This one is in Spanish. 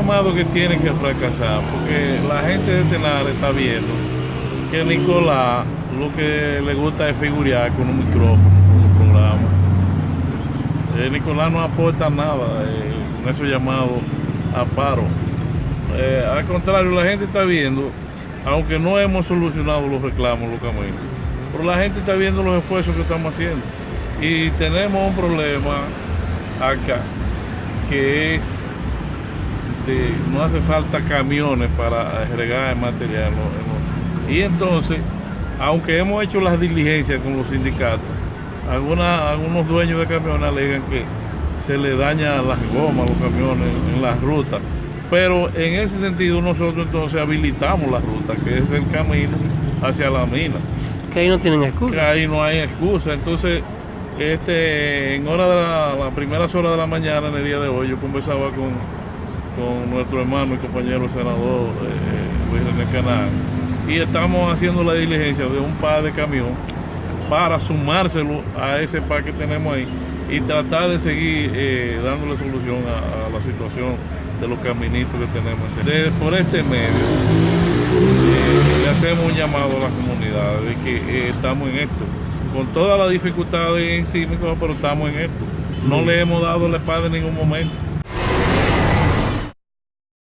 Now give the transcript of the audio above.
llamado que tiene que fracasar, porque la gente de Tenar está viendo que Nicolás lo que le gusta es figurear con un micrófono, con un programa. Eh, Nicolás no aporta nada eh, en esos llamados a paro. Eh, al contrario, la gente está viendo, aunque no hemos solucionado los reclamos locamente, pero la gente está viendo los esfuerzos que estamos haciendo. Y tenemos un problema acá, que es de, no hace falta camiones para agregar el material. ¿no? Y entonces, aunque hemos hecho las diligencias con los sindicatos, alguna, algunos dueños de camiones alegan que se le daña las gomas a los camiones en las rutas. Pero en ese sentido nosotros entonces habilitamos la ruta, que es el camino hacia la mina. Que ahí no tienen excusa. Que ahí no hay excusa. Entonces, este, en hora de la, las primeras horas de la mañana, en el día de hoy, yo conversaba con, con nuestro hermano y compañero senador eh, Luis René Canal y estamos haciendo la diligencia de un par de camión para sumárselo a ese par que tenemos ahí y tratar de seguir eh, dándole solución a, la situación de los caminitos que tenemos. De, por este medio eh, le hacemos un llamado a la comunidad de que eh, estamos en esto, con todas las dificultades encima, pero estamos en esto. No le hemos dado la espalda en ningún momento.